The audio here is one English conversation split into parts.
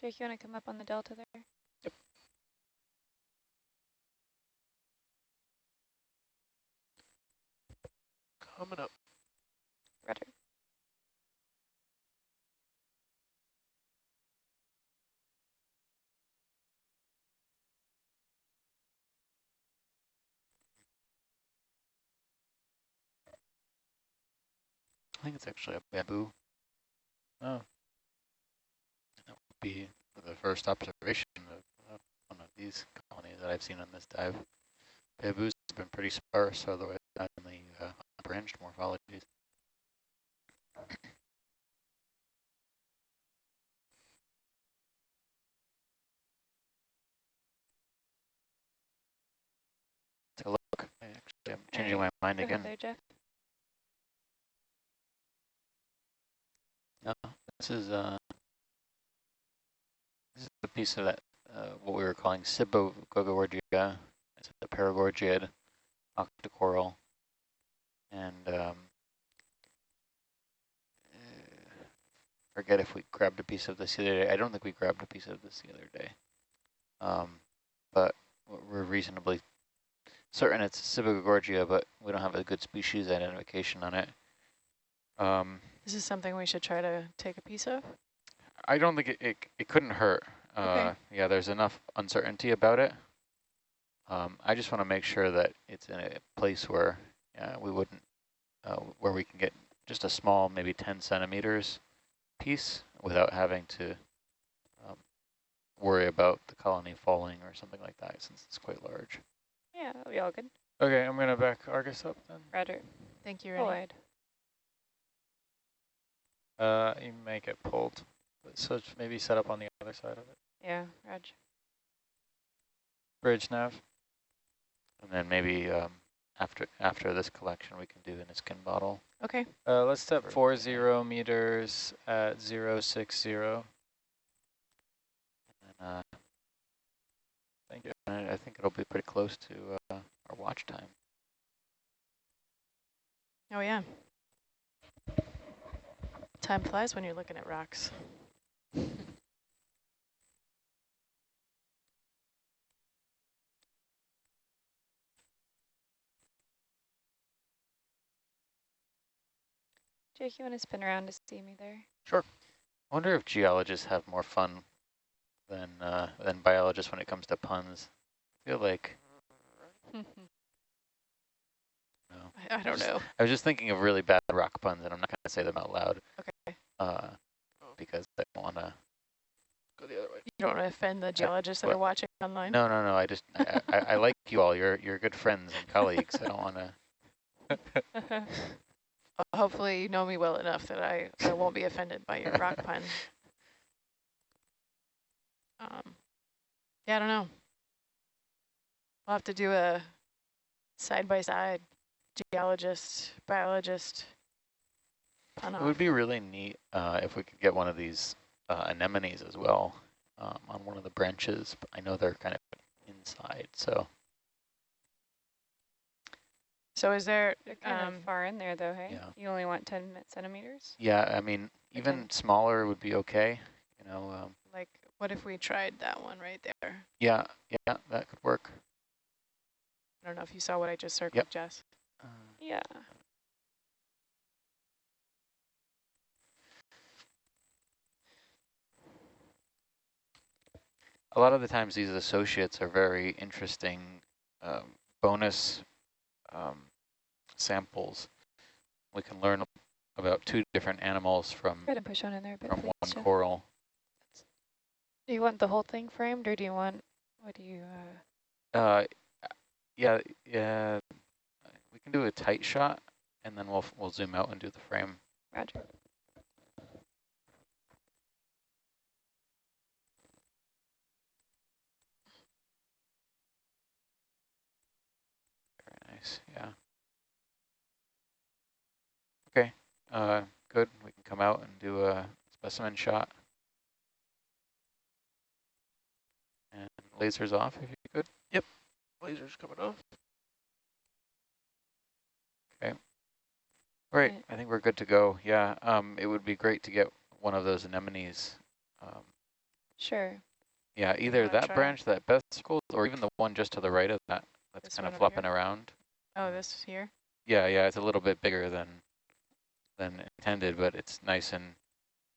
Jake, you want to come up on the delta there? Yep. Coming up. Rudder. I think it's actually a bamboo. Oh, That would be the first observation of uh, one of these colonies that I've seen on this dive. Bamboos has been pretty sparse, otherwise only uh, branched morphologies. Take a look. I Actually, I'm changing my mind again. there, Jeff. No, this is uh, this is a piece of that uh, what we were calling Sibogorgia. It's a paragorgiid octocoral, and um, uh, forget if we grabbed a piece of this the other day. I don't think we grabbed a piece of this the other day, um, but we're reasonably certain it's Sibogorgia, but we don't have a good species identification on it. Um, This is something we should try to take a piece of. I don't think it, it, it couldn't hurt. Uh, Okay. Yeah, there's enough uncertainty about it. Um, I just want to make sure that it's in a place where uh, we wouldn't, uh, where we can get just a small, maybe 10 centimeters piece without having to um, worry about the colony falling or something like that since it's quite large. Yeah, that'll be all good. okay, I'm gonna back Argus up then. Rudder. Thank you, Rennie. Uh, you may get pulled, so it's maybe set up on the other side of it. Yeah, Reg. Bridge nav. And then maybe um, after after this collection, we can do a Niskin bottle. Okay. Uh, let's step For- four zero meters at zero six zero. And, uh, Thank you. and I think it'll be pretty close to uh, our watch time. Oh, yeah. Time flies when you're looking at rocks. Jake, you want to spin around to see me there? Sure. I wonder if geologists have more fun than uh, than biologists when it comes to puns. I feel like no. I, I don't know. I was just thinking of really bad rock puns, and I'm not going to say them out loud. Okay. Uh, because I don't want to. Go the other way. You don't want to offend the geologists that are watching online. No, no, no. I just I, I, I like you all. You're you're good friends and colleagues. I don't want to. Hopefully you know me well enough that I, I won't be offended by your rock pun. Um, yeah, I don't know. We'll have to do a side-by-side geologist, biologist It off. would be really neat uh, if we could get one of these uh, anemones as well um, on one of the branches. But I know they're kind of inside, so So is there, They're kind um, of far in there, though, hey? Yeah. You only want 10 centimeters? yeah. I mean, even Okay. smaller would be okay. You know. Um, like, what if we tried that one right there? yeah, yeah, that could work. I don't know if you saw what I just circled, Yep. Jess. Uh, Yeah. A lot of the times these associates are very interesting um, bonus um, samples. We can learn about two different animals from Go ahead and push on in there from one Jeff. coral. Do you want the whole thing framed, or do you want, what do you, uh, Uh, yeah, yeah. We can do a tight shot, and then we'll we'll zoom out and do the frame. Roger. Nice. Yeah. Okay. Uh, good. We can come out and do a specimen shot. And lasers off if you could. Yep, Laser's coming off. Right. Right. I think we're good to go. Yeah. Um, it would be great to get one of those anemones um, Sure. Yeah, either that try? branch that Beth circled, or even the one just to the right of that, that's This kind of flopping here? around. Oh, this here? Yeah, yeah, it's a little bit bigger than than intended, but it's nice and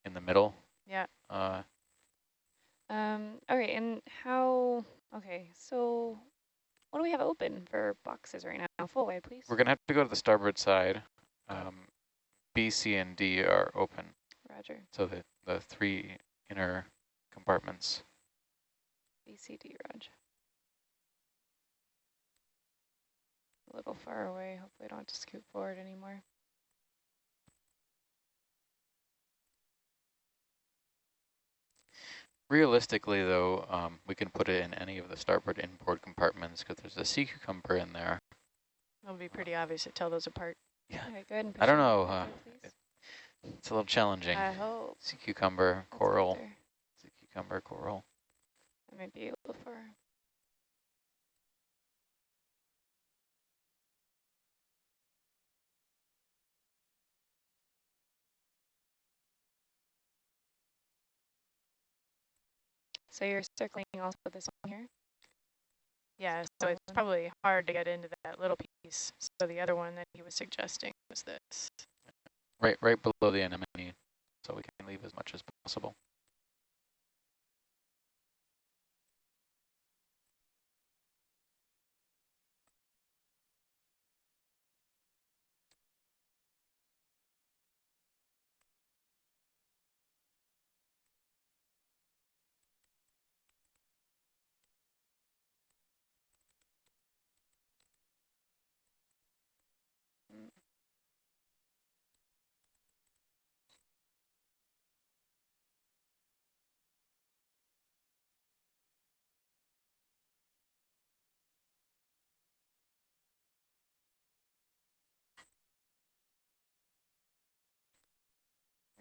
in the middle. Yeah. Uh, Um, okay, and how, okay, so what do we have open for boxes right now? Full way, please. we're gonna have to go to the starboard side. Um, B, C, and D are open, Roger. so the the three inner compartments. BCD, Roger. Little far away. Hopefully I don't have to scoot forward anymore. Realistically, though, um, we can put it in any of the starboard inboard compartments because there's a sea cucumber in there. It'll be pretty obvious to tell those apart. Yeah, Okay, go ahead and I don't know, uh, it's a little challenging. I hope. sea cucumber, that's coral, sea cucumber, coral. That might be a little far. So you're circling also this one here? Yeah, so it's uh-huh. probably hard to get into that little piece. So the other one that he was suggesting was this. Right, right below the anemone, so we can leave as much as possible.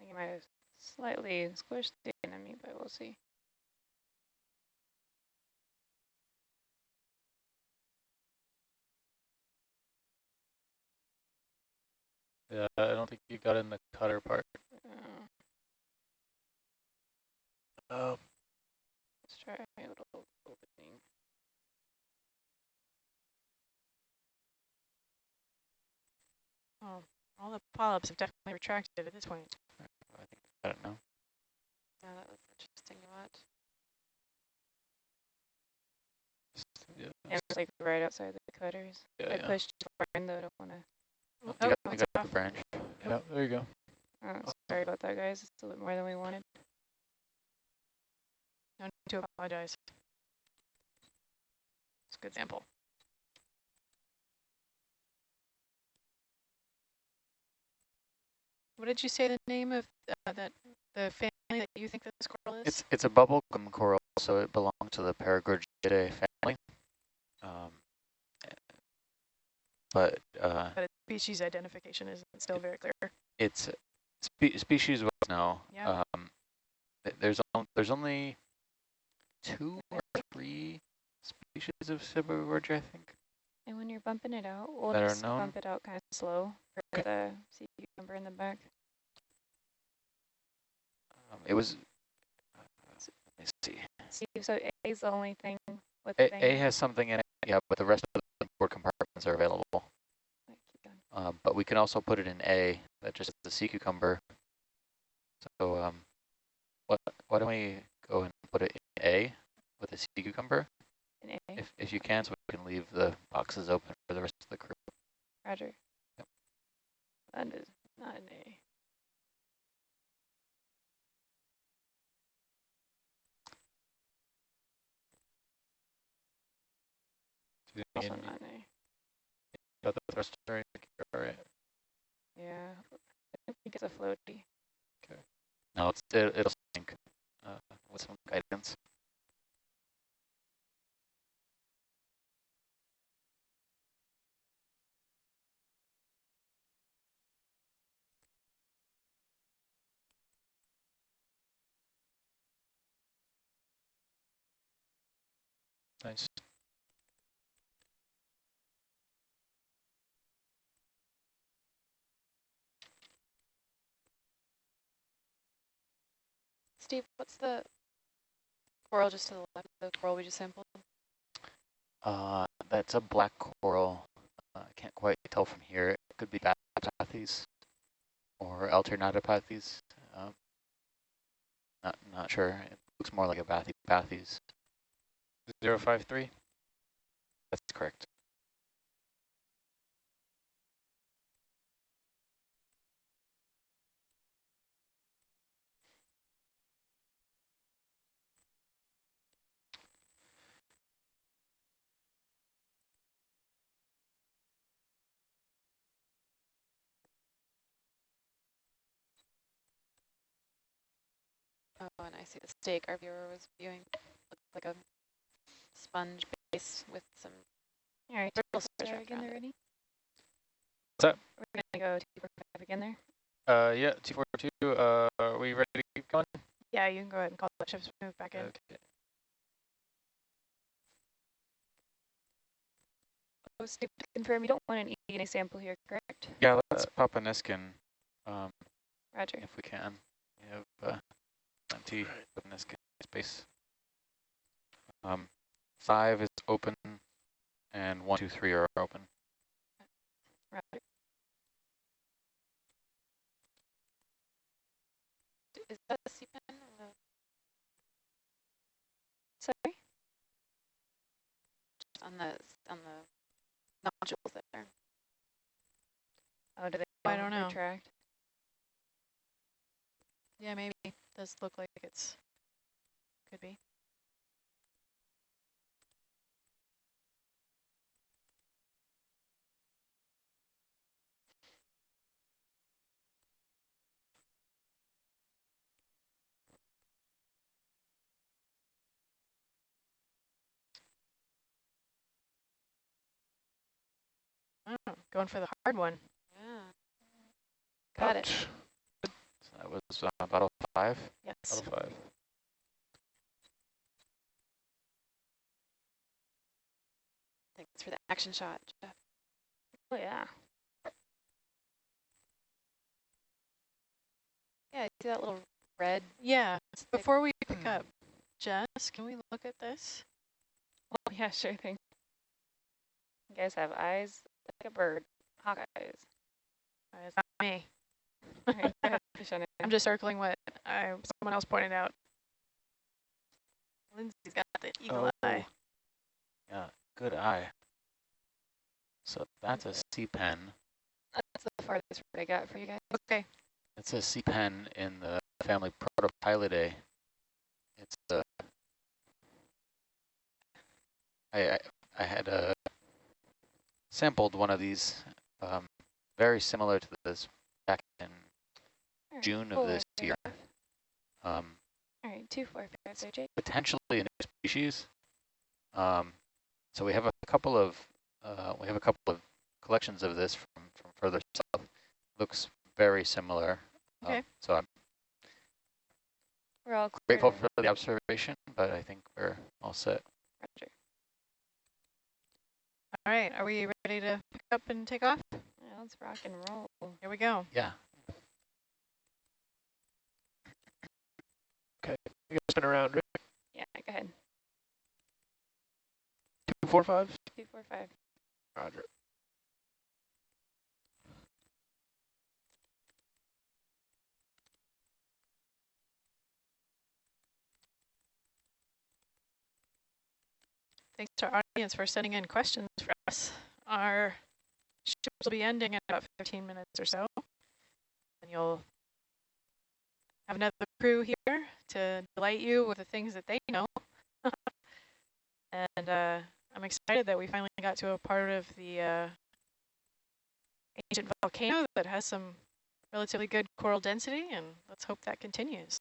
I think might have slightly squished the enemy, but we'll see. Yeah, I don't think you got in the cutter part. Uh, Oh, let's try a little opening. Oh, all the polyps have definitely retracted at this point. I don't know. Yeah, that looks interesting to watch. just- yeah, And it's like right outside the cutters. yeah, I yeah. pushed too far though, I don't want to. Oh, Oh, you got, you it's got off. the branch. Yeah, there you go. Oh, sorry about that, guys. It's a little bit more than we wanted. No need to apologize. It's a good sample. What did you say the name of uh, that the family that you think this coral is? It's it's a bubblegum coral, so it belongs to the Paragorgiidae family. Um, but uh, but species identification isn't still very clear. it's spe species wise now. Yeah. Um, there's on, there's only two or three species of Sibogorgia, I think. And when you're bumping it out, we'll are just known? bump it out kind of slow for the sea cucumber in the back. Um, it was. Uh, let me see. See, so A is the only thing with A, thing. A has something in it, yeah, but the rest of the board compartments are available. Like, keep going. Um, but we can also put it in A, that just is the sea cucumber. So um, what, why don't we go and put it in A with the sea cucumber. If, if you can, so we can leave the boxes open for the rest of the crew. Roger. Yep. That is not an A. Also not an A. got the thruster, all right. Yeah. I think it's a floaty. Okay. No, it's, it, it'll sink uh, with some guidance. Nice. Steve, what's the coral just to the left of the coral we just sampled? Uh, that's a black coral. Uh, I can't quite tell from here. It could be Bathypathes or Alternatipathes. Um, not not sure. It looks more like a Bathy Bathypathes. Zero five three. That's correct. Oh, and I see the stake our viewer was viewing. Looks like a sponge base with some All right, brittle start stars wrapped again around there, ready? What's up? We're gonna go two four five again there. Uh, yeah, T four two. Uh, are we ready to keep going? Yeah, you can go ahead and call the ships move back in. Okay. Oh, Steve, to confirm you don't want an eDNA sample here, correct? Yeah, let's pop a Niskin um, Roger. if we can. We have uh, plenty of Niskin space. Um, five is open, and one, two, three are open. Roger. Is that a sea pen? or Sorry. just On the, on the nodules there. Oh, do they? I don't know. Retract? Yeah, maybe. Does look like it's, could be. Oh, going for the hard one. Yeah. Got it. So that was uh, bottle five. Yes. Level five. Thanks for the action shot, Jeff. Oh yeah. Yeah, see that little red? Yeah. Hmm. Before we pick up, Jess, can we look at this? Oh yeah, sure thing. You guys have eyes like a bird. Hawk eyes. Uh, It's not me. All right, ahead, fish on it. I'm just circling what I, someone else pointed out. Lindsay's got the eagle eye. Yeah, good eye. So that's a sea pen. That's the farthest word I got for you guys. Okay. It's a sea pen in the family Protoptilidae. It's a. I I, I had uh, sampled one of these, um, very similar to this back in June of this year. Um, All right, two, four, five, there, potentially a new species. Um, so we have a couple of uh, we have a couple of collections of this from from further south. Looks very similar. Um, Okay. so I'm We're all grateful for the observation, but I think we're all set. Roger. All right. Are we ready to pick up and take off? Yeah, let's rock and roll. Here we go. Yeah. Okay, you guys spin around. Rick. Yeah, go ahead. Two four five. Two, four, five. Roger. Thanks to our audience for sending in questions for us. Our ships will be ending in about 15 minutes or so. And you'll have another crew here to delight you with the things that they know. and uh, I'm excited that we finally got to a part of the uh, ancient volcano that has some relatively good coral density, and let's hope that continues.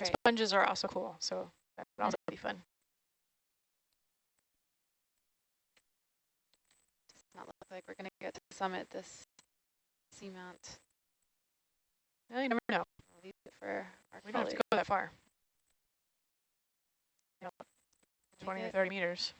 Right. Sponges are also cool, so that would also be fun. Does not look like we're going to get to the summit this seamount. Well, you never know. I'll leave it for our We don't have to go that far. Yep. Make 20 or 30 meters.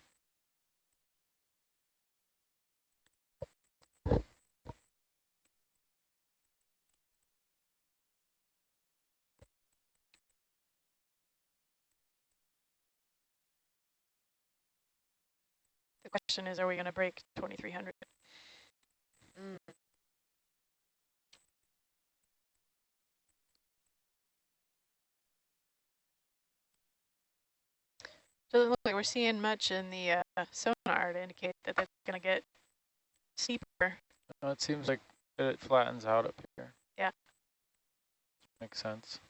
Question is, are we going to break 2300? Mm. Doesn't look like we're seeing much in the uh, sonar to indicate that that's going to get steeper. No, it seems like it flattens out up here. Yeah. Makes sense.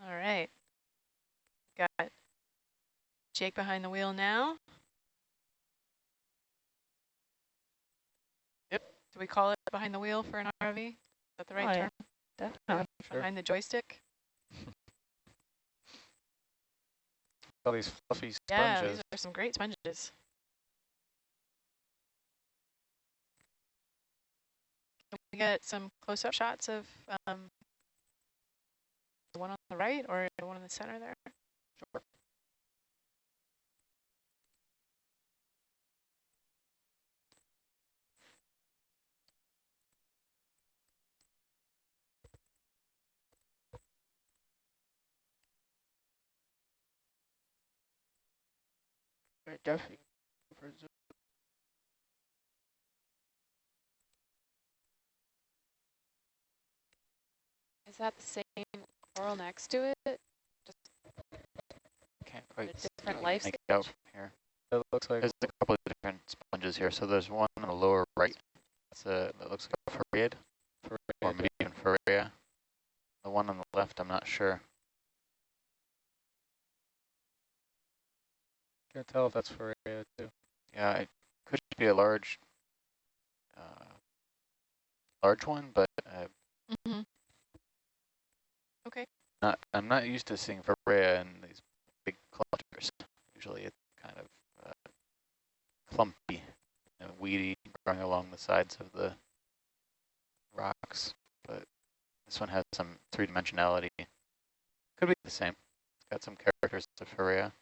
All right. Got Jake behind the wheel now. Yep. Do we call it behind the wheel for an RV? Is that the right Oh, yeah. term? Definitely. Sure. Behind the joystick? All these fluffy sponges. Yeah, sponges. these are some great sponges. Can we get some close-up shots of um, the one on the right or the one in the center there? Sure. Definitely. Is that the same coral next to it? Can't A quite different life make stage? it out from here. It looks like There's a couple of different sponges here. So there's one on the lower right. That's a, that looks like a farreid, or maybe even farrea. The one on the left, I'm not sure. can't tell if that's for too. Yeah, it could be a large, uh, large one, but uh, Mm -hmm. Not. I'm not used to seeing farrea in these big clusters. Usually, it's kind of uh, clumpy and weedy, growing along the sides of the rocks. But this one has some three-dimensionality. Could be the same. It's got some characters of farrea.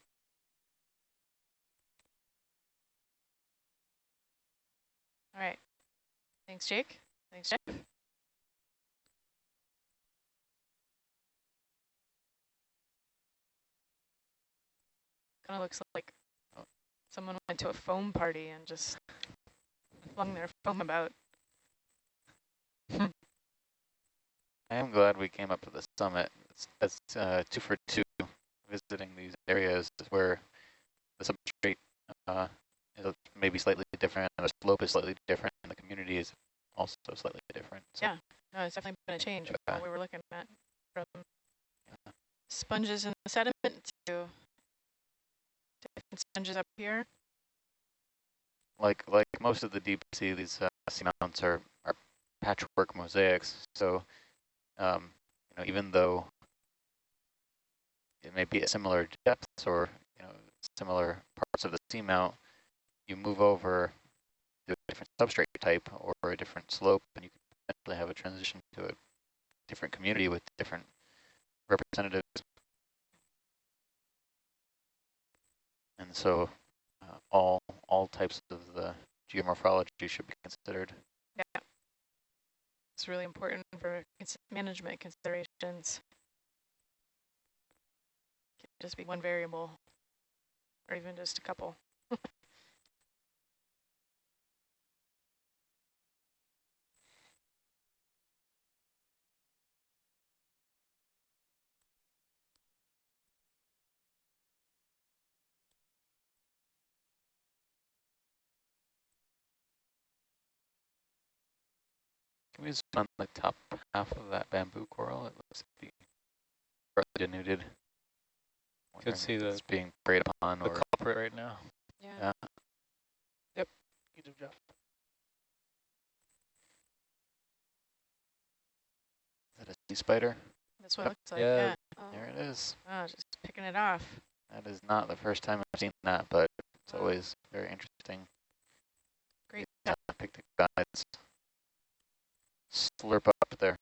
All right. Thanks, Jake. Thanks, Jeff. Kind of looks like someone went to a foam party and just flung their foam about. I am glad we came up to the summit. That's uh, two for two visiting these areas where the substrate uh, is maybe slightly different, and the slope is slightly different, and the community is also slightly different. So Yeah. No, it's definitely been a change from what we were looking at from sponges in the sediment to sponges up here. like like most of the deep sea, these uh, seamounts are, are patchwork mosaics. So um, you know, even though it may be at similar depths or you know similar parts of the seamount, you move over to a different substrate type or a different slope, and you can potentially have a transition to a different community with different representatives. And so uh, all all types of the geomorphology should be considered. Yeah. It's really important for management considerations. Can't just be one variable or even just a couple. Can Maybe on the top half of that bamboo coral. It looks to be partly denuded. Wondering see if the- it's being preyed upon The or culprit right now. Yeah. Yeah. You do, Jeff. is that a sea spider? That's what Yep. it looks like, Yeah. yeah. Oh, There it is. Oh, just picking it off. That is not the first time I've seen that, but it's Wow. always very interesting. Great Yeah, pick the guys slurp up their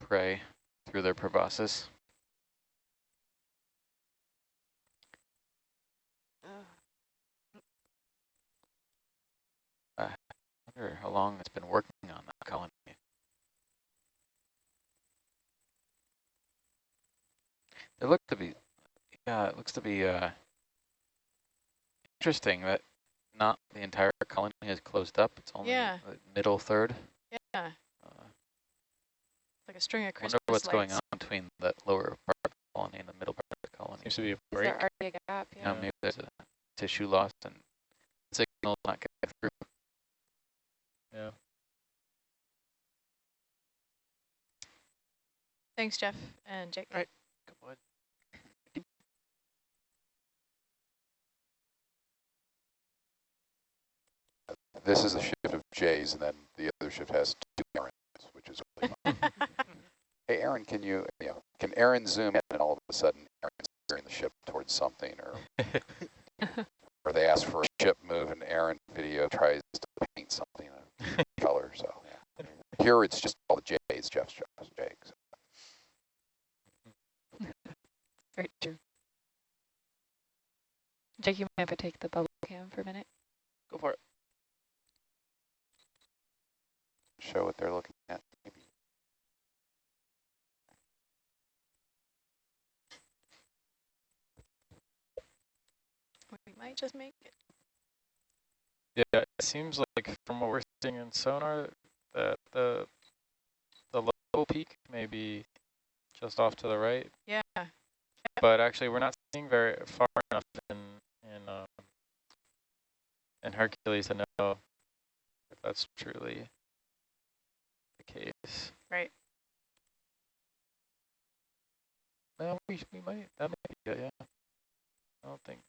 prey through their proboscis. I wonder how long it's been working on that colony. It looked to be, yeah, it looks to be uh, interesting that not the entire colony is closed up. It's only Yeah. the middle third. Yeah, like a string of I Christmas wonder what's going on between the lower part of the colony and the middle part of the colony. Seems to be a Is break. there already a gap? Yeah, Yeah. maybe there's a tissue loss and signal not getting through. Yeah. Thanks, Jeff and Jake. Right. Come on. This is the shift of J's, and then the other shift has two Aarons, which is really fun. Hey, Aaron, can you, you know, can Aaron zoom in and all of a sudden Aaron's steering the ship towards something, or or they ask for a ship move and Aaron video tries to paint something a color. So yeah. here it's just all the J's, Jeff's Jeff's Jake's. Very true. Jake, you might have to take the bubble cam for a minute. Go for it. Show what they're looking at. Maybe. We might just make it. Yeah, it seems like from what we're seeing in sonar that the the low peak may be just off to the right, Yeah, but actually we're not seeing very far enough in in um, in Hercules to know if that's truly the case. right. No, we we might that might be it, yeah. I don't think.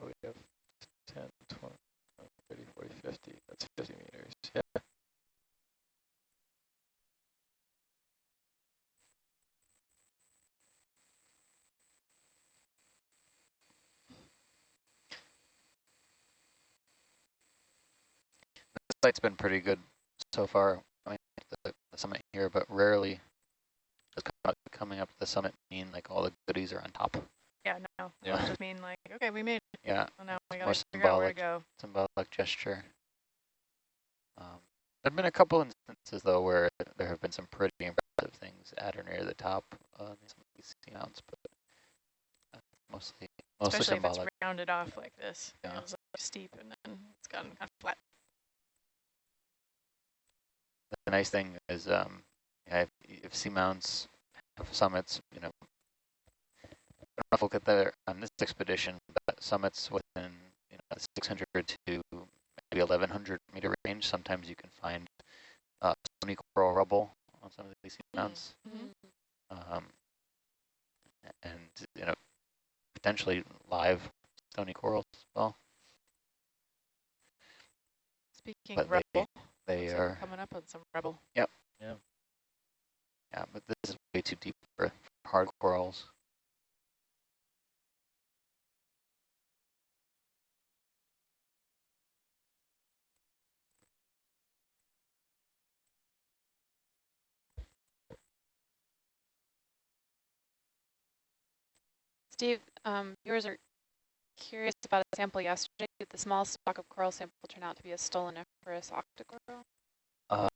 Oh, we have 10, 20, 30, 40, 50. That's 50 meters. Yeah. The site's been pretty good so far. I mean, the, the summit here, but rarely does coming up to the summit mean like all the goodies are on top. Yeah, no. Yeah. Yeah. just mean like, okay, we made it. Yeah, Well, now we more gotta figure out where to symbolic. go. symbolic gesture. Um, there have been a couple instances though where there have been some pretty impressive things at or near the top of some of these sea mounts, but uh, mostly mostly Especially if it's rounded off like this. Yeah. It's like steep and then it's gotten kind of flat. The nice thing is, um, yeah, if, if seamounts have summits, you know, I don't know if we'll get there on this expedition, but summits within you know 600 to maybe 1100 meter range. Sometimes you can find uh, stony coral rubble on some of these seamounts, Mhm. um, and you know, potentially live stony corals as well. Speaking But of they- They are we're coming up on some rebel. Yep. Yeah. Yeah, but this is way too deep for hard corals. Steve, um, viewers are curious about a sample yesterday. Did the small stock of coral sample turn out to be a stoloniferous octocoral? Uh,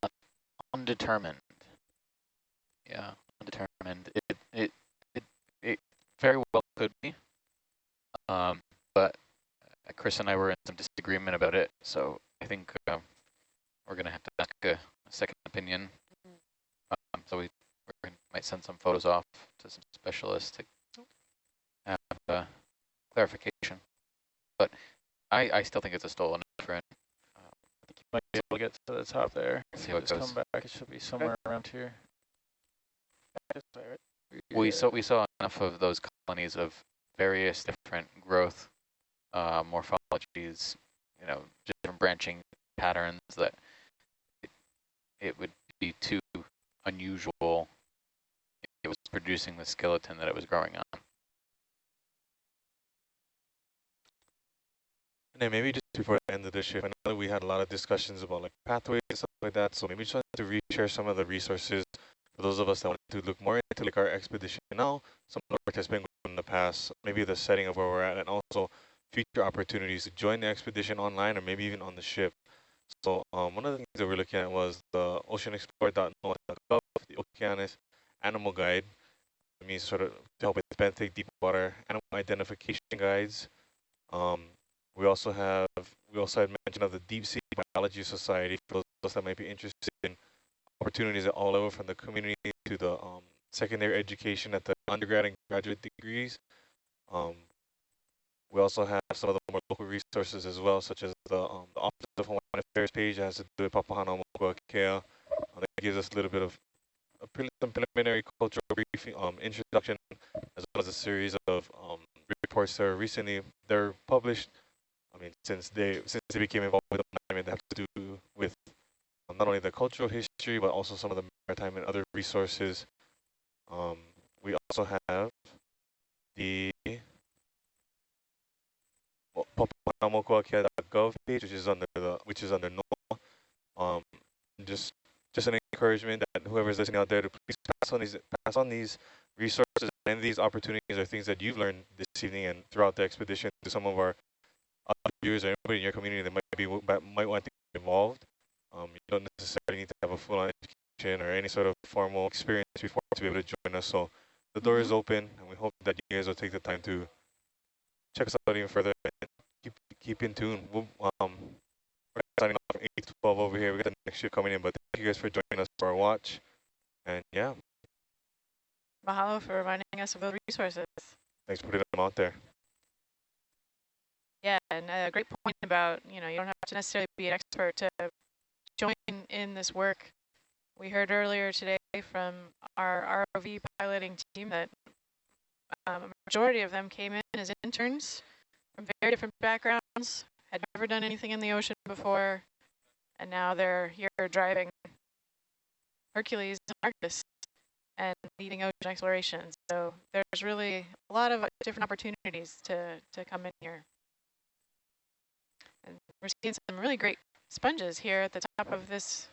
undetermined. Yeah, undetermined. It it it it very well could be. Um, but Chris and I were in some disagreement about it, so I think uh, we're gonna have to ask a, a second opinion. Um, so we we're gonna, might send some photos off to some specialists to have uh, clarification. But I I still think it's a stolen friend. I think you might be be able to get to the top there. If See you how it just goes. come back, it should be somewhere around here. This way. We Yeah. saw we saw enough of those colonies of various different growth uh, morphologies, you know, different branching patterns that it, it would be too unusual if it was producing the skeleton that it was growing on. And maybe just before the end of the shift, I know we had a lot of discussions about like pathways and stuff like that. So maybe just to reshare some of the resources for those of us that want to look more into like our expedition now, some of the work that's been going in the past, maybe the setting of where we're at, and also future opportunities to join the expedition online or maybe even on the ship. So um, one of the things that we're looking at was the oceanexplorer.noaa.gov, the Okeanos Animal Guide. It means sort of to help with benthic deep water animal identification guides. Um, we also have, we also had mention of the Deep Sea Biology Society for those that might be interested in opportunities at all level from the community to the um, secondary education at the undergrad and graduate degrees. Um, we also have some of the more local resources as well, such as the, um, the Office of Hawaiian Affairs page that has to do with Papahana Mokuakea. Uh, that gives us a little bit of a pre some preliminary cultural briefing, um, introduction, as well as a series of um, reports that are recently, they're published I mean, since they since they became involved with the monument, they have to do with um, not only the cultural history, but also some of the maritime and other resources. Um, we also have the Papahanaumokuakea.gov page, which is under the which is under NOAA. Um, just just an encouragement that whoever's listening out there to please pass on these pass on these resources and these opportunities are things that you've learned this evening and throughout the expedition to some of our other viewers or anybody in your community that might be that might want to get involved. Um, you don't necessarily need to have a full-on education or any sort of formal experience before to be able to join us. So the door is open, and we hope that you guys will take the time to check us out even further and keep keep in tune. We'll, um, we're signing off from 8 to 12 over here. We got the next shift coming in, but thank you guys for joining us for our watch. And yeah, Mahalo for reminding us of those resources. thanks for putting them out there. Yeah, and a great point about, you know, you don't have to necessarily be an expert to join in this work. We heard earlier today from our ROV piloting team that um, a majority of them came in as interns from very different backgrounds, had never done anything in the ocean before, and now they're here driving Hercules and Argus and leading ocean exploration. So there's really a lot of different opportunities to, to come in here. We're seeing some really great sponges here at the top of this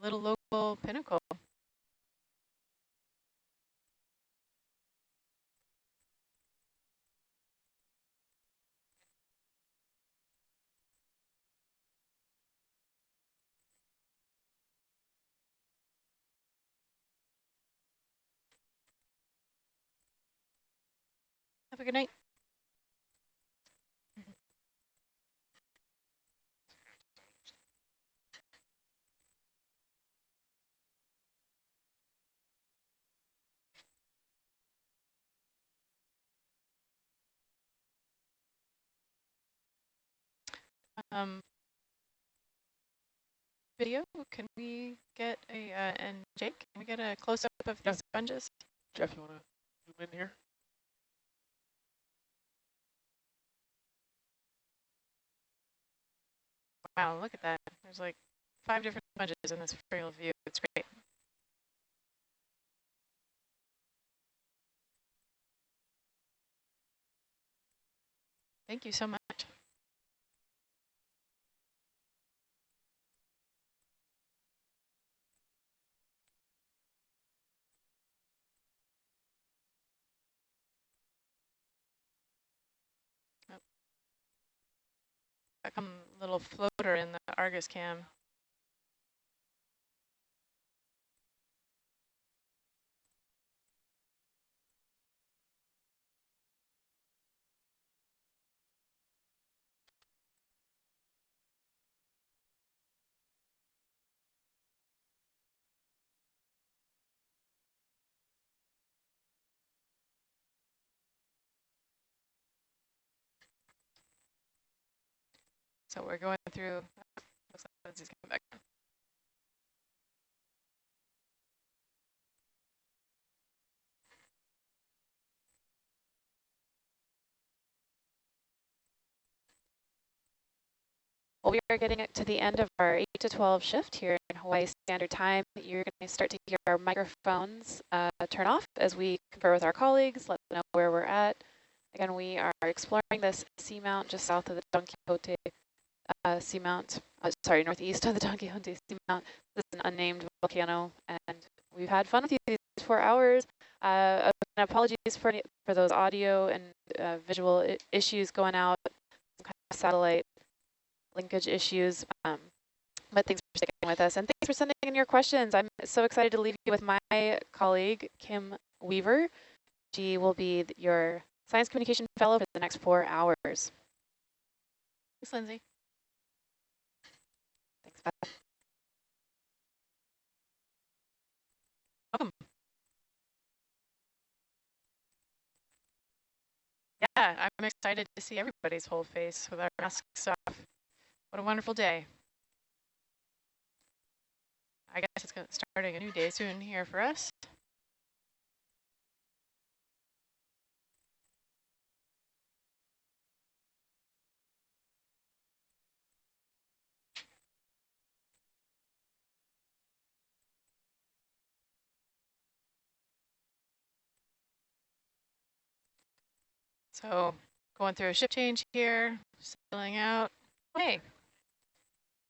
little local pinnacle. Have a good night. Um, video, can we get a, uh, and Jake, can we get a close-up of Yeah. these sponges? Jeff, you want to zoom in here? Wow, look at that. There's like five different sponges in this aerial view. It's great. Thank you so much. Oh. Got come little floater in the Argus cam. So we're going through, Lindsay's coming back. Well, we are getting it to the end of our 8 to 12 shift here in Hawaii Standard Time. You're going to start to hear our microphones uh, turn off as we confer with our colleagues, let them know where we're at. Again, we are exploring this seamount just south of the Don Quixote uh, seamount, uh, sorry, northeast of the Don Quixote seamount. This is an unnamed volcano, and we've had fun with you these four hours. Uh, apologies for any, for those audio and uh, visual issues going out, kind of satellite linkage issues. Um, but thanks for sticking with us, and thanks for sending in your questions. I'm so excited to leave you with my colleague, Kim Weaver. She will be your Science Communication Fellow for the next four hours. Thanks, Lindsay. Welcome. Yeah, I'm excited to see everybody's whole face with our masks off. What a wonderful day. I guess it's starting a new day soon here for us. So going through a ship change here, settling out. Hey,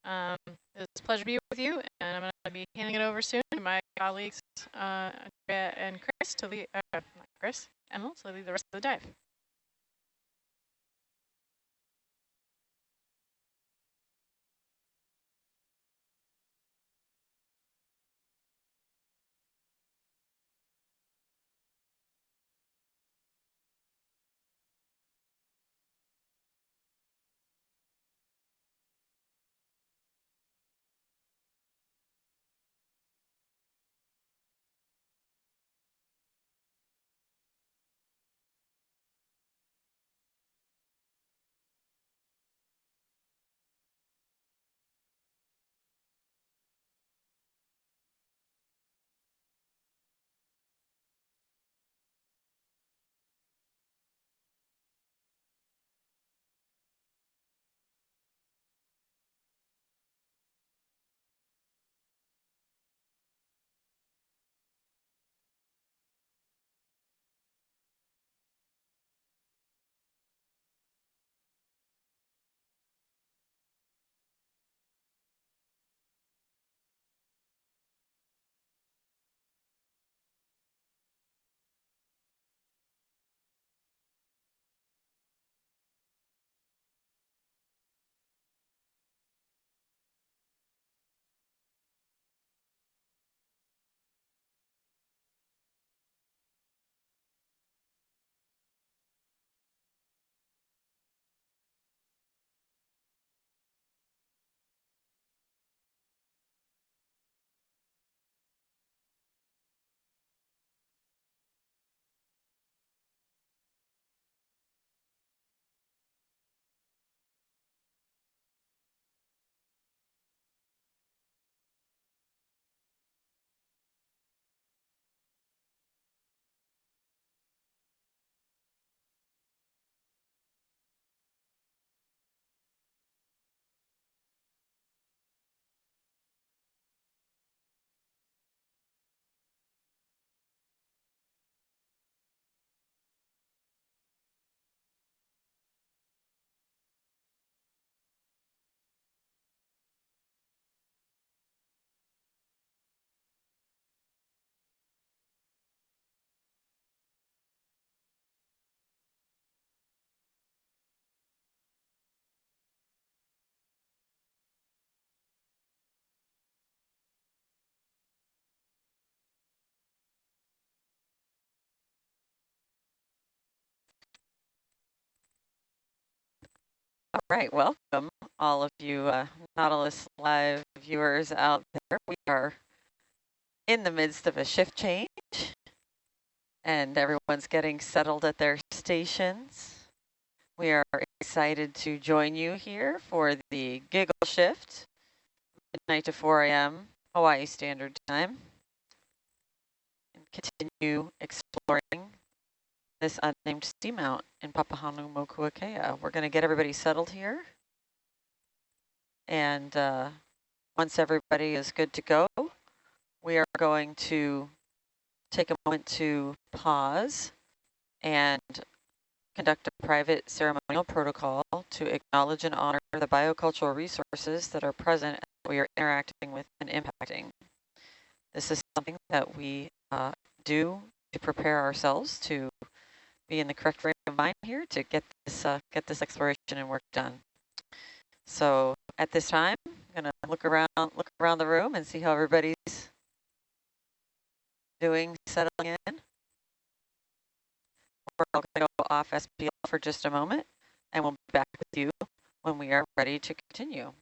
um, it's a pleasure to be with you, and I'm going to be handing it over soon to my colleagues, uh, Andrea and Chris, to lead, uh, Chris, Emil, to lead the rest of the dive. All right, welcome all of you uh, Nautilus Live viewers out there. We are in the midst of a shift change and everyone's getting settled at their stations. We are excited to join you here for the giggle shift midnight to 4 a.m. Hawaii Standard Time. And continue exploring this unnamed seamount in Papahanaumokuakea. We're going to get everybody settled here. And uh, once everybody is good to go, we are going to take a moment to pause and conduct a private ceremonial protocol to acknowledge and honor the biocultural resources that are present and that we are interacting with and impacting. This is something that we uh, do to prepare ourselves to be in the correct frame of mind here to get this uh, get this exploration and work done. So at this time, I'm gonna look around look around the room and see how everybody's doing, settling in. We're all to go off SPL for just a moment, and we'll be back with you when we are ready to continue.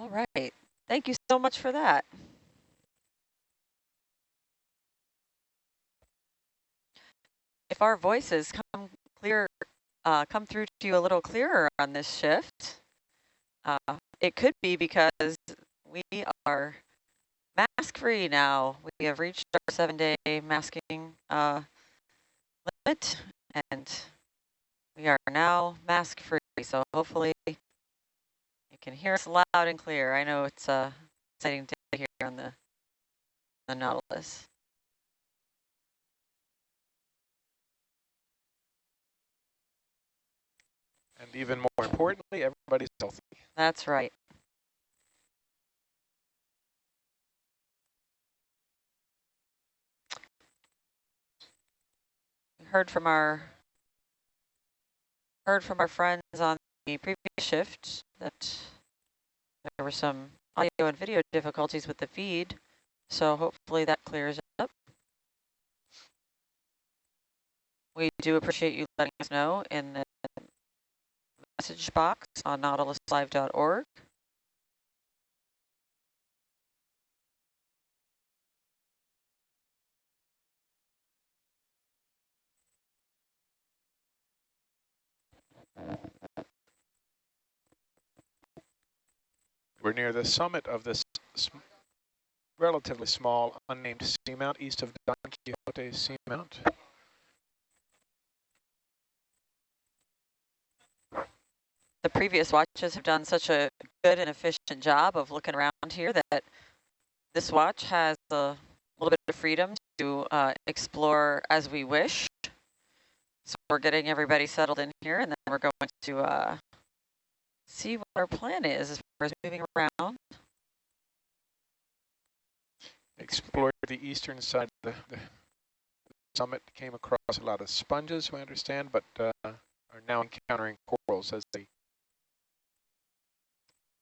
All right. Thank you so much for that. If our voices come clear, uh, come through to you a little clearer on this shift, uh, it could be because we are mask free now. We have reached our seven day masking uh, limit and we are now mask free. So hopefully can hear us loud and clear. I know it's a exciting day here on the, the Nautilus. And even more importantly, everybody's healthy. That's right. We heard from our heard from our friends on the previous shift that there were some audio and video difficulties with the feed, so hopefully that clears up. We do appreciate you letting us know in the message box on nautiluslive.org. We're near the summit of this relatively small unnamed seamount east of Don Quixote Seamount. the previous watches have done such a good and efficient job of looking around here that this watch has a little bit of freedom to uh, explore as we wish. So we're getting everybody settled in here and then we're going to uh, see what our plan is as far as moving around. Explored the eastern side of the, the summit, came across a lot of sponges, we understand, but uh, are now encountering corals as they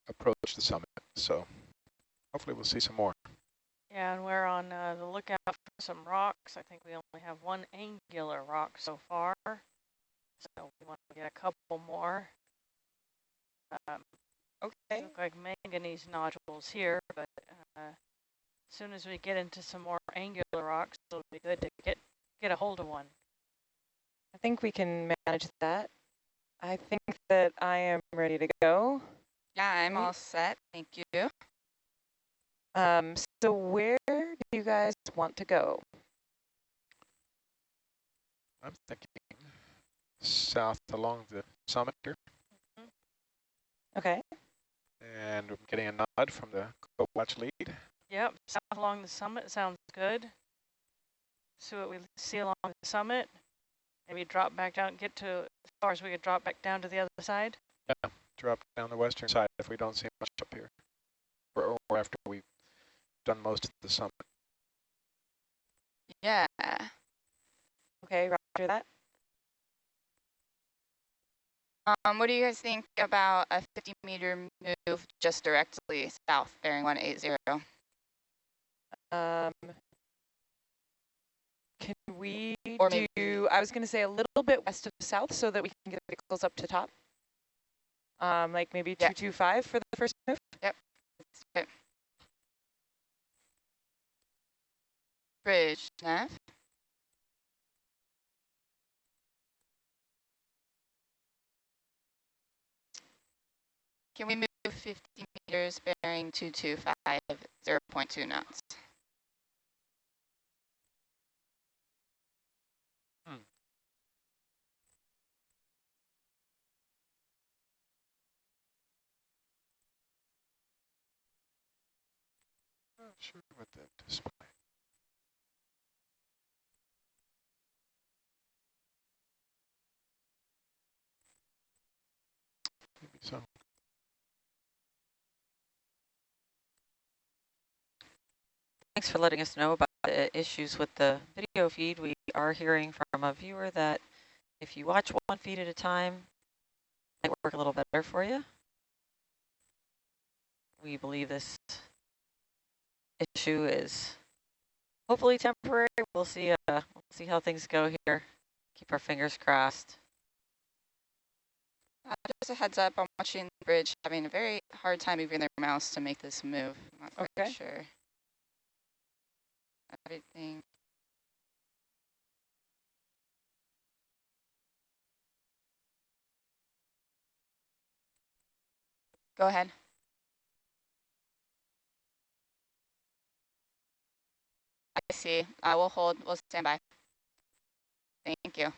approach the summit. So hopefully we'll see some more. Yeah, and we're on uh, the lookout for some rocks. I think we only have one angular rock so far. So we want to get a couple more. Um, Okay. look like manganese nodules here, but uh, as soon as we get into some more angular rocks, it'll be good to get, get a hold of one. I think we can manage that. I think that I am ready to go. Yeah, I'm all set. Thank you. Um, so where do you guys want to go? I'm thinking south along the summit here. Okay. And I'm getting a nod from the watch lead. Yep, south along the summit sounds good. See what we see along the summit. Maybe drop back down, get to as far as we could drop back down to the other side. Yeah, drop down the western side if we don't see much up here. Or, or after we've done most of the summit. Yeah. Okay, roger that. Um, what do you guys think about a 50 meter move just directly south, bearing 180? Um, can we Or do, I was going to say a little bit west of south so that we can get vehicles up to top? Um, like maybe Yeah. 225 for the first move? Yep. Okay. Bridge, nav. Can we move 50 meters bearing 225, 0.2 knots? Hmm. Not sure what that display. Maybe so. Thanks for letting us know about the issues with the video feed. We are hearing from a viewer that if you watch one feed at a time, it might work a little better for you. We believe this issue is hopefully temporary. We'll see. Uh, we'll see how things go here. Keep our fingers crossed. Uh, just a heads up, I'm watching the bridge having a very hard time moving their mouse to make this move. I'm not quite Okay. Sure. Everything. Go ahead. I see. I will hold. We'll stand by. Thank you.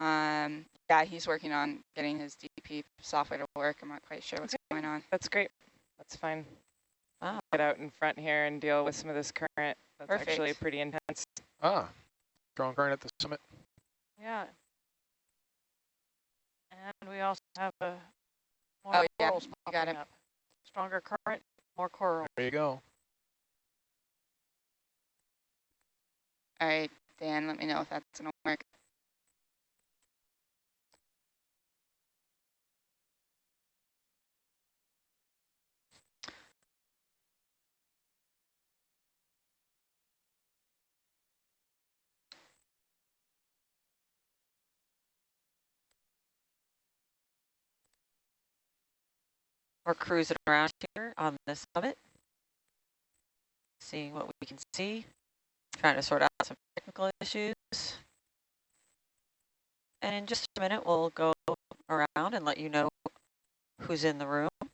Um, yeah, he's working on getting his DP software to work. I'm not quite sure what's going on. That's great. That's fine. Wow. Get out in front here and deal with some of this current. That's actually pretty intense. Ah, strong current at the summit. Yeah. And we also have a more Oh, yeah, corals you got popping it. up. Stronger current, more coral. There you go. All right, Dan, let me know if that's going to work. We're cruising around here on the summit, seeing what we can see, trying to sort out some technical issues. And in just a minute, we'll go around and let you know who's in the room. If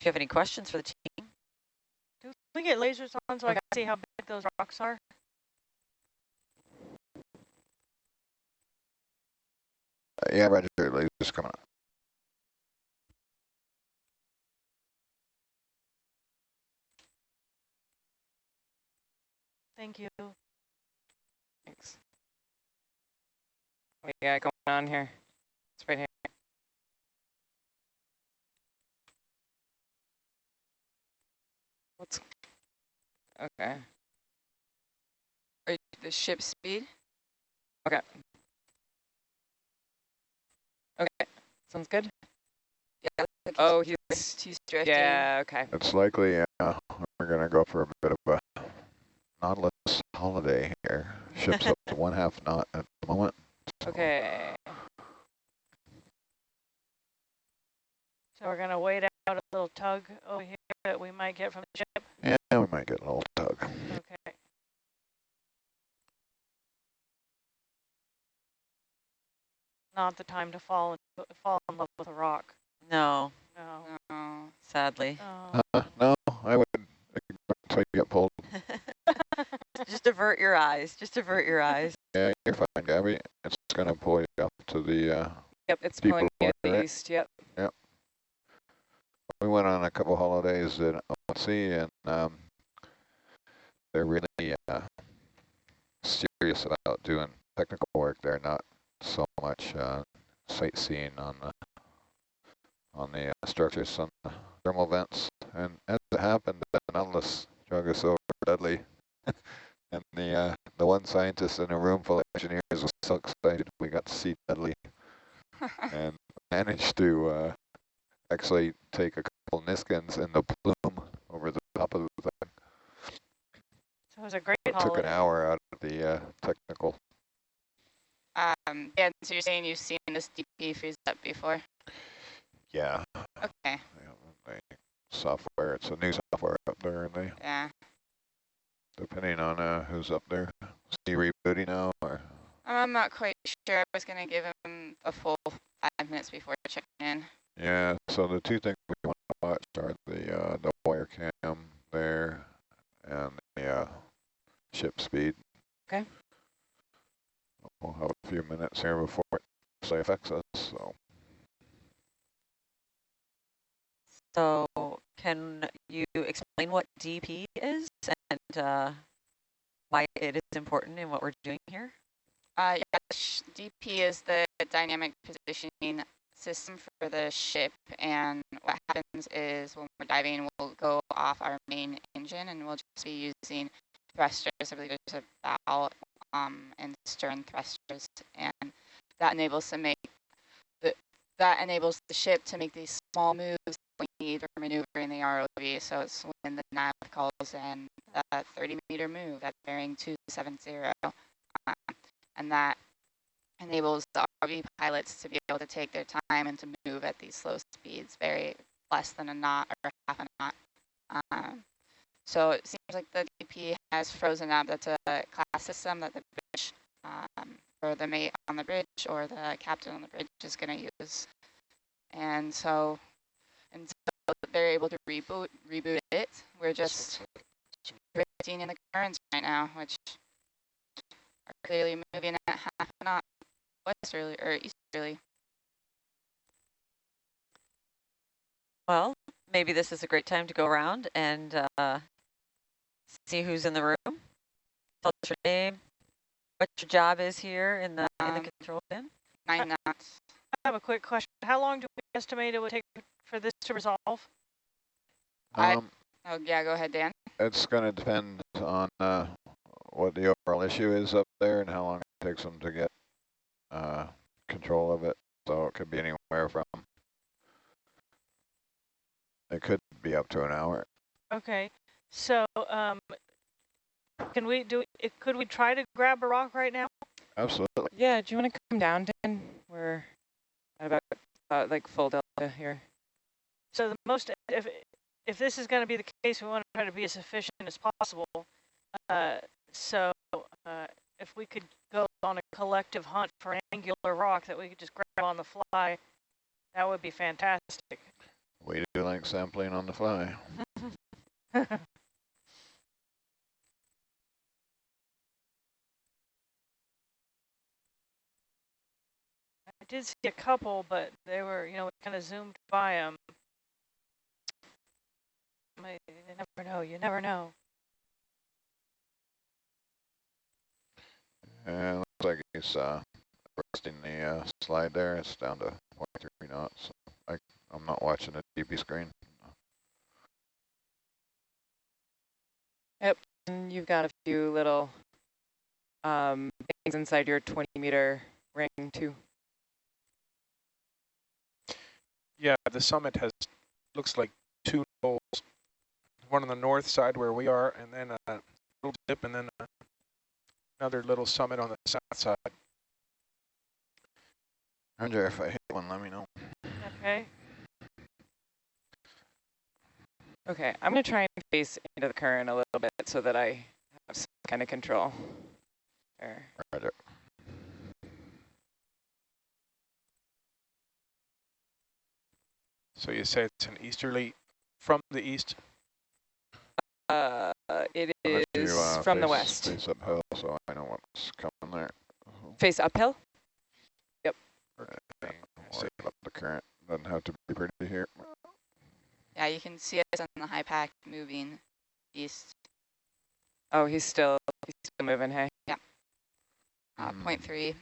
you have any questions for the team, Do we get lasers on so I can see how big those rocks are? Yeah, Roger, lasers coming up. Thank you. Thanks. What do you got going on here? It's right here. What's okay? Are you the ship speed? Okay. Okay. Sounds good. Yeah. Oh, he's, he's he's drifting. yeah. Okay. It's likely uh, we're going to go for a bit of a Nautilus holiday here. Ship's up to one half knot at the moment. Okay. So we're gonna wait out a little tug over here that we might get from the ship. Yeah, we might get a little tug. Okay. Not the time to fall in, fall in love with a rock. no, No. Oh, sadly. no. Uh, no, I would until you get pulled. just avert your eyes, just avert your eyes. Yeah, you're fine, Gabby. It's going to pull you up to the, uh, Yep. It's pulling me at the right? east. Yep. Yep. We went on a couple holidays at OC and um, they're really uh, serious about doing technical work. They're not so much uh, sightseeing on the on the uh, structures on the thermal vents. And as it happened, the Nautilus drug us over Dudley. and the uh, the one scientist in a room full of engineers was so excited we got to see Dudley and managed to uh, actually take a couple Niskins in the plume over the top of the thing. So it was a great It took an hour out of the uh, technical. Um, yeah, so you're saying you've seen this DP freeze up before? Yeah, Okay, yeah, software. It's a new software up there, and they yeah. depending on uh, who's up there, see rebooting now or I'm not quite sure. I was going to give him a full five minutes before checking in. yeah. So the two things we want to watch are the uh, the wire cam there and the uh, ship speed. Okay. We'll have a few minutes here before it say affects us. So So can you explain what DP is and uh, why it is important in what we're doing here? Uh, yeah, sh- DP is the dynamic positioning system for the ship, and what happens is when we're diving, we'll go off our main engine, and we'll just be using thrusters. I believe there's a bow um, and stern thrusters, and that enables to make the that enables the ship to make these small moves we need for maneuvering the ROV. So it's when the nav calls in a 30 meter move at bearing 270. Um, and that enables the RV pilots to be able to take their time and to move at these slow speeds, very less than a knot or half a knot. Um, so it seems like the DP has frozen up. That's a class system that the bridge, um, or the mate on the bridge or the captain on the bridge is going to use. And so until they're able to reboot reboot it, we're just drifting in the currents right now, which are clearly moving at half a knot westerly or easterly. Well, maybe this is a great time to go around and uh, see who's in the room. Tell us your name, what your job is here in the in the Um, control van. Nine knots. I have a quick question. How long do we estimate it would take for this to resolve? I- um, Oh yeah, go ahead, Dan. it's going to depend on uh, what the overall issue is up there and how long it takes them to get uh, control of it. So it could be anywhere from it could be up to an hour. Okay, so um, can we do? It, could we try to grab a rock right now? Absolutely. Yeah, do you want to come down, Dan? We're at about uh, like full delta here. So the most, if if this is going to be the case, we want to try to be as efficient as possible. Uh, so uh, if we could go on a collective hunt for an angular rock that we could just grab on the fly, that would be fantastic. We do like sampling on the fly. I did see a couple, but they were, you know, kind of zoomed by them. You never know. You never know. And looks like he's uh, resting the uh, slide there. It's down to 0.3 knots. I, I'm not watching the DP screen. Yep, And you've got a few little um, things inside your 20 meter ring too. Yeah, the summit has, looks like two holes, one on the north side where we are, and then a little dip, and then a, another little summit on the south side. Roger, if I hit one, let me know. Okay. Okay, I'm going to try and face into the current a little bit so that I have some kind of control. There. Roger. So you say it's an easterly from the east? Uh, it Unless you, uh, from the west. Face uphill, so I know what's coming there. Face uphill? Okay. Worry about the current. Doesn't have to be pretty here. Yeah, you can see us on the HYPACK moving east, Oh, he's still he's still moving. Hey. uh, Mm. point three.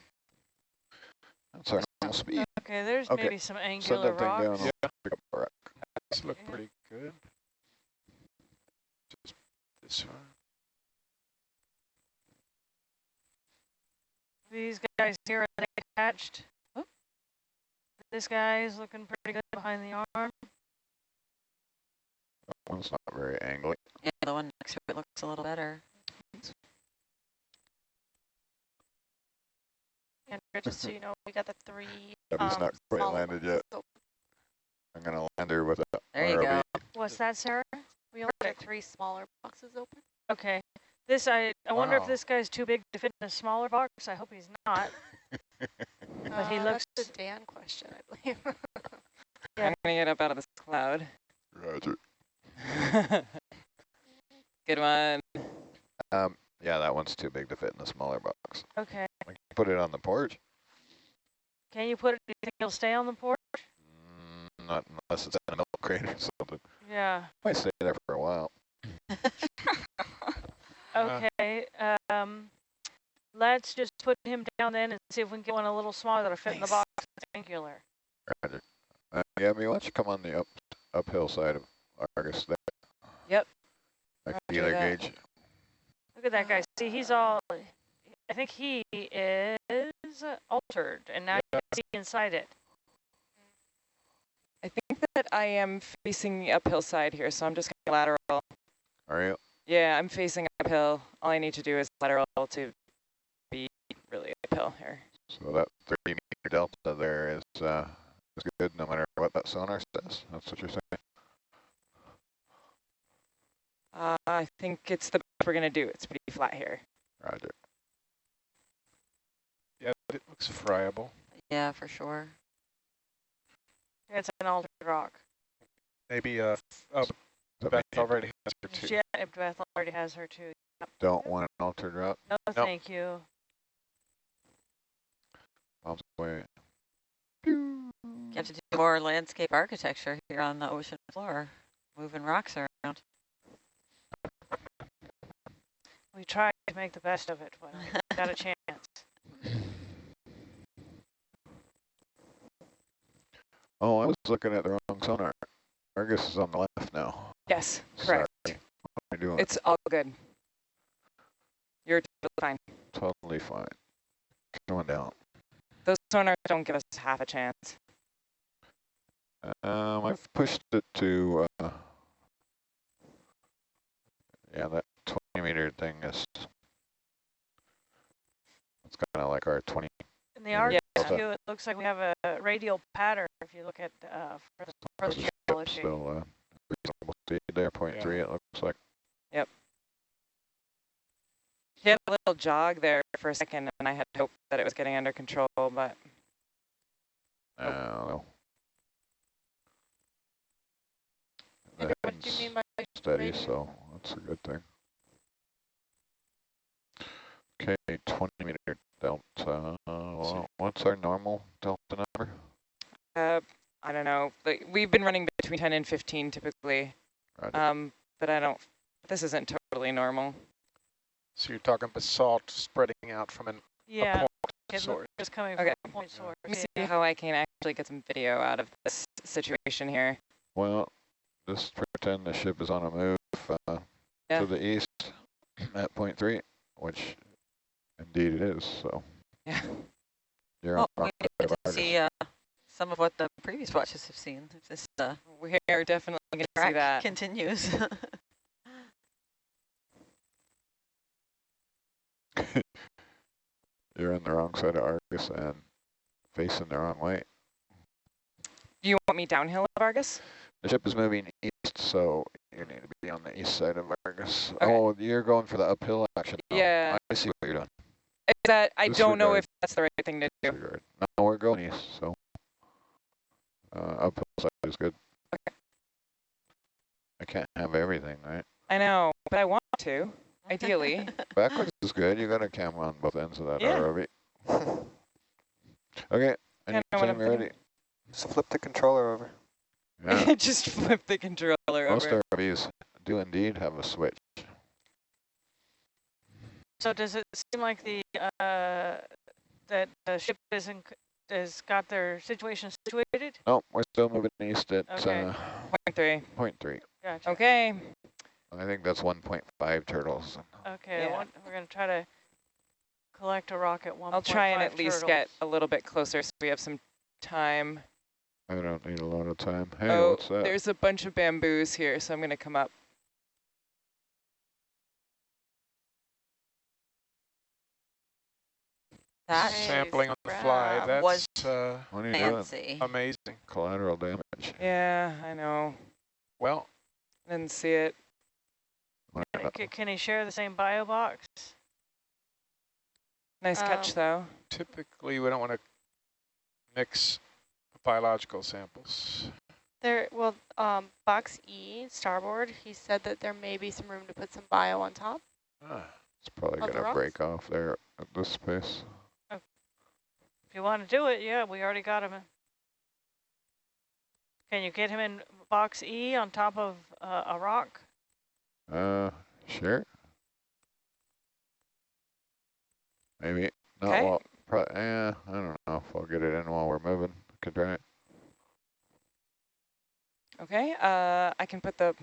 That's our normal speed. Okay, there's Okay, maybe some Send angular that thing down. rocks. I'll pick up a rock. This look Yeah. pretty good. Just this one. These guys here are they attached. Oh. This guy is looking pretty good behind the arm. That one's not very angly. Yeah, the one next to it looks a little better. And just so you know, we got the three. But he's um, not quite landed yet. open. I'm gonna land her with a There you ROV. go. What's that, Sarah? We only got three smaller boxes open. Okay. This I I wonder if this guy's too big to fit in a smaller box. I hope he's not. But he Uh, looks- That's the Dan question, I believe. Yeah. I'm gonna get up out of this cloud. Roger. Good one. Um, yeah, that one's too big to fit in the smaller box. Okay. I can put it on the porch. Can you put it? Do you think he'll stay on the porch? Mm, not unless it's in a milk crate or something. Yeah. Might stay there for a while. Okay. Um, let's just put him down then and see if we can get one a little smaller that'll fit in the box. It's angular. Roger. Uh, Gabby, why don't you come on the up uphill side of Argus there? Yep. That Roger feeler that. gauge. Look at that guy. See, he's all. I think he is altered, and now you can see inside it. I think that I am facing the uphill side here, so I'm just going lateral. Are you? Yeah, I'm facing uphill. All I need to do is lateral to be really uphill here. So that 30 meter delta there is uh, is good no matter what that sonar says. That's what you're saying. Uh, I think it's the best we're going to do. It's pretty flat here. Roger. Yeah, but it looks friable. Yeah, for sure. It's an altered rock. Maybe uh, oh, Beth may- already has her too. Yeah, Beth already has her too. Don't want an altered rock? No, thank you. Bombs away. You have to do more landscape architecture here on the ocean floor, moving rocks around. We tried to make the best of it when we got a chance. Oh, I was looking at the wrong sonar. Argus is on the left now. Yes, correct. Sorry. What am I doing? It's all good. You're totally fine. totally fine. Going down. Those sonars don't give us half a chance. Um, I've pushed it to, uh, yeah, that 20 meter thing is, it's kind of like our 20. In the Yeah. art Yeah. view, it looks like we have a radial pattern if you look at uh, for the, for the ship geology. Still, uh, reasonable speed there, point three, it looks like. Yep. He had a little jog there for a second, and I had hoped that it was getting under control, but I don't know. The what do you mean by steady, so that's a good thing. Okay, 20 meter delta. Well, what's our normal delta number? uh, I don't know. Like, we've been running between 10 and 15 typically, Roger. um, but I don't, this isn't totally normal. So you're talking basalt spreading out from an, Yeah, a point it source. just coming Okay. from a point source. Let me see how I can actually get some video out of this situation here. Well, just pretend the ship is on a move uh, Yeah. to the east at point three, which indeed it is. So Yeah. you're Well, on we the get to see uh, some of what the previous watches have seen. This uh, We are definitely going to see that. continues. you're on the wrong side of Argus and facing the wrong way. Do you want me downhill of Argus? The ship is moving east, so you need to be on the east side of Argus. Okay. Oh, you're going for the uphill action. now. Yeah. I see what you're doing. Is that, I don't know if that's the right thing to do. Disregard. No, we're going east, so uh, uphill side is good. I can't have everything, right? I know, but I want to, ideally. Backwards is good. You got a camera on both ends of that Yeah. ROV. okay, Kinda know anytime I'm you're ready. Just flip the controller over. Yeah, Just flip the controller most over. ROVs do indeed have a switch. So does it seem like the uh, that the ship is in has got their situation situated? No, we're still moving east at Okay. uh, Point three. point three. Gotcha. Okay. I think that's 1.5 turtles. Okay, Yeah. one, we're going to try to collect a rock at one. I'll try and at least get a little bit closer so we have some time. I don't need a lot of time. Hey, oh, what's that? there's a bunch of bamboos here, so I'm going to come up. That Sampling on the fly, Wow. Was that's uh, What are you doing? fancy. amazing. Collateral damage. Yeah, I know. Well, Didn't see it. Why not? C- Can he share the same bio box? Nice catch, Um, though. typically we don't want to mix biological samples. There, well, um, box E, starboard, he said that there may be some room to put some bio on top. Ah, It's probably going to break off there at this space. If you want to do it, yeah, we already got him. in. Can you get him in box E on top of uh, a rock? Uh, sure. Maybe. Not Okay. while, pro eh, I don't know if I'll get it in while we're moving. Could try it. Okay, uh, I can put the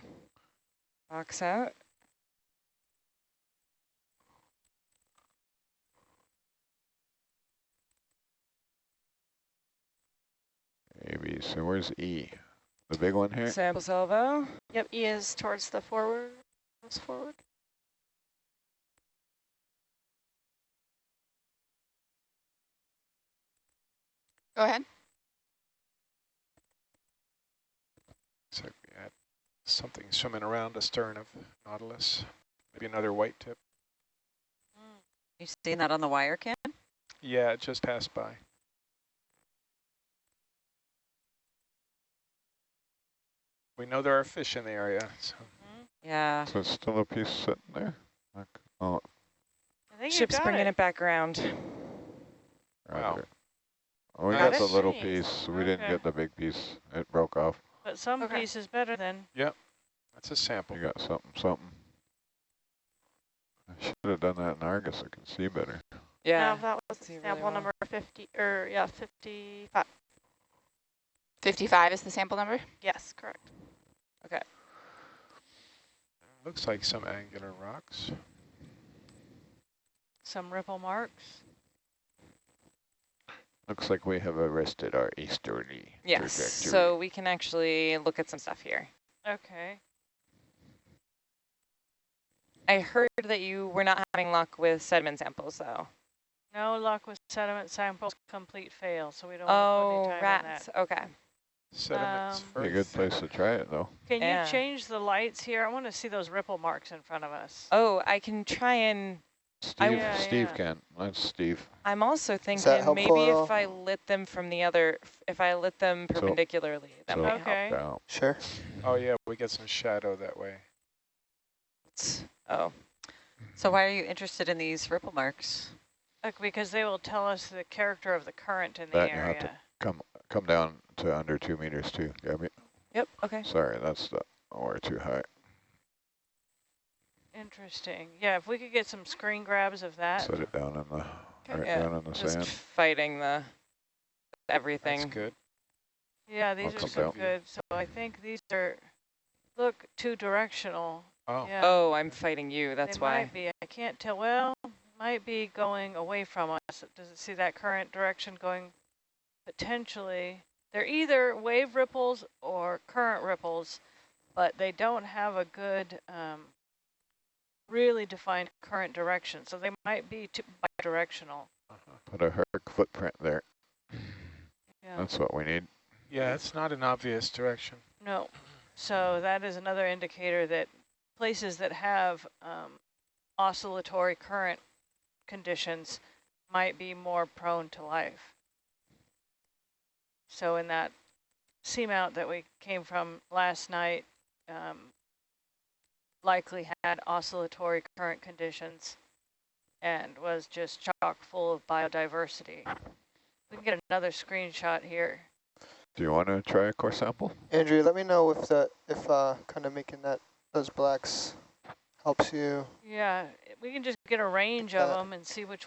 box out. Maybe. So where's E? The big one here? Sample salvo. Yep, E is towards the forward, forward. Go ahead. so we had something swimming around astern of Nautilus. Maybe another white tip. Mm. You seen that on the wire cam? Yeah, it just passed by. We know there are fish in the area. So. Mm-hmm. Yeah. So it's still a piece sitting there? Like, oh, I think Ship's you got bringing it. it back around. Wow. roger. Oh, we Got got the little Nice. piece. We didn't get the big piece. It broke off. But some Okay. piece is better than. Yep. That's a sample. You got something, something. I should have done that in Argus. I can see better. Yeah. No, that was see really sample well. number 50, or yeah, 55. 55 is the sample number? Yes, correct. Looks like some angular rocks. Some ripple marks. Looks like we have arrested our easterly Yes, trajectory. so we can actually look at some stuff here. Okay. I heard that you were not having luck with sediment samples, though. No luck with sediment samples, complete fail, so we don't Oh, want to put any time rats. in that. Okay. Sediments Um, a good place to try it, though. Can Yeah. you change the lights here? I want to see those ripple marks in front of us. Oh, I can try and. Steve, Yeah, Steve yeah. can. That's Steve. I'm also thinking maybe if I lit them from the other, if I lit them So- perpendicularly, that so- might Okay. help. Down. Sure. Oh yeah, we get some shadow that way. Oh, So why are you interested in these ripple marks? Like, because they will tell us the character of the current in the That you have to- area. Come come down to under two meters, too, Gabby. yep, okay. Sorry, that's the, oh, we're too high. Interesting. Yeah, if we could get some screen grabs of that. Set it down in the, right Yeah, down in the Just sand. fighting the everything. That's everything. good. Yeah, these are so down. good. So I think these are, look, two directional. Oh, Yeah. Oh, I'm fighting you. That's they why. might be. I can't tell. Well, might be going away from us. Does it see that current direction going potentially? They're either wave ripples or current ripples, but they don't have a good, um, really defined current direction. So they might be two bidirectional. Put a Herc footprint there. Yeah. That's what we need. yeah, it's not an obvious direction. No. So that is another indicator that places that have um, oscillatory current conditions might be more prone to life. So in that seamount that we came from last night, um, likely had oscillatory current conditions and was just chock full of biodiversity. We can get another screenshot here. Do you want to try a core sample? Andrew, let me know if that if uh kind of making that those blacks helps you. Yeah, we can just get a range of them and see which